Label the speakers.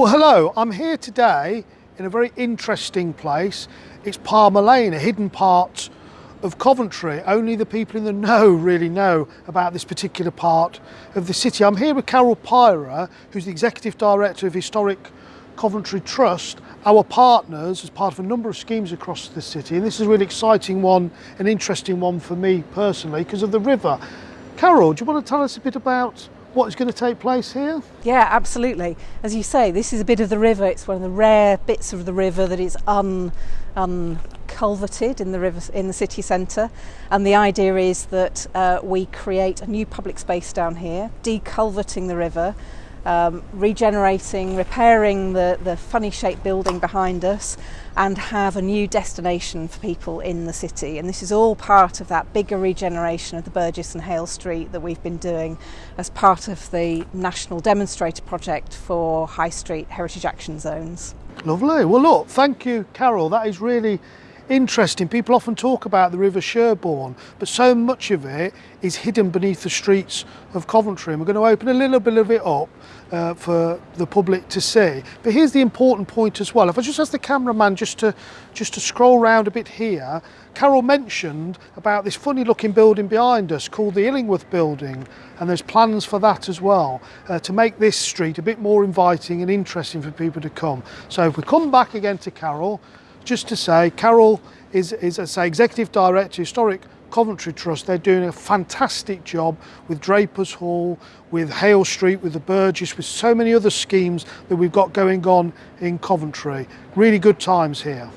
Speaker 1: Well, hello, I'm here today in a very interesting place. It's Palmer Lane, a hidden part of Coventry. Only the people in the know really know about this particular part of the city. I'm here with Carol Pyra, who's the Executive Director of Historic Coventry Trust, our partners as part of a number of schemes across the city. And this is a really exciting one, an interesting one for me personally, because of the river. Carol, do you want to tell us a bit about what's going to take place here?
Speaker 2: Yeah, absolutely. As you say, this is a bit of the river. It's one of the rare bits of the river that is un, unculverted in the river in the city centre. And the idea is that uh, we create a new public space down here, deculverting the river, um, regenerating, repairing the, the funny shaped building behind us and have a new destination for people in the city. And this is all part of that bigger regeneration of the Burgess and Hale Street that we've been doing as part of the National Demonstrator Project for High Street Heritage Action Zones.
Speaker 1: Lovely. Well, look, thank you, Carol. That is really interesting. People often talk about the River Sherbourne, but so much of it is hidden beneath the streets of Coventry. And we're going to open a little bit of it up uh, for the public to see. But here's the important point as well. If I just ask the cameraman just to just to scroll around a bit here, Carol mentioned about this funny looking building behind us called the Illingworth building and there's plans for that as well uh, to make this street a bit more inviting and interesting for people to come. So if we come back again to Carol, just to say, Carol is, is as I say, Executive Director, Historic Coventry Trust. They're doing a fantastic job with Drapers Hall, with Hale Street, with the Burges, with so many other schemes that we've got going on in Coventry. Really good times here.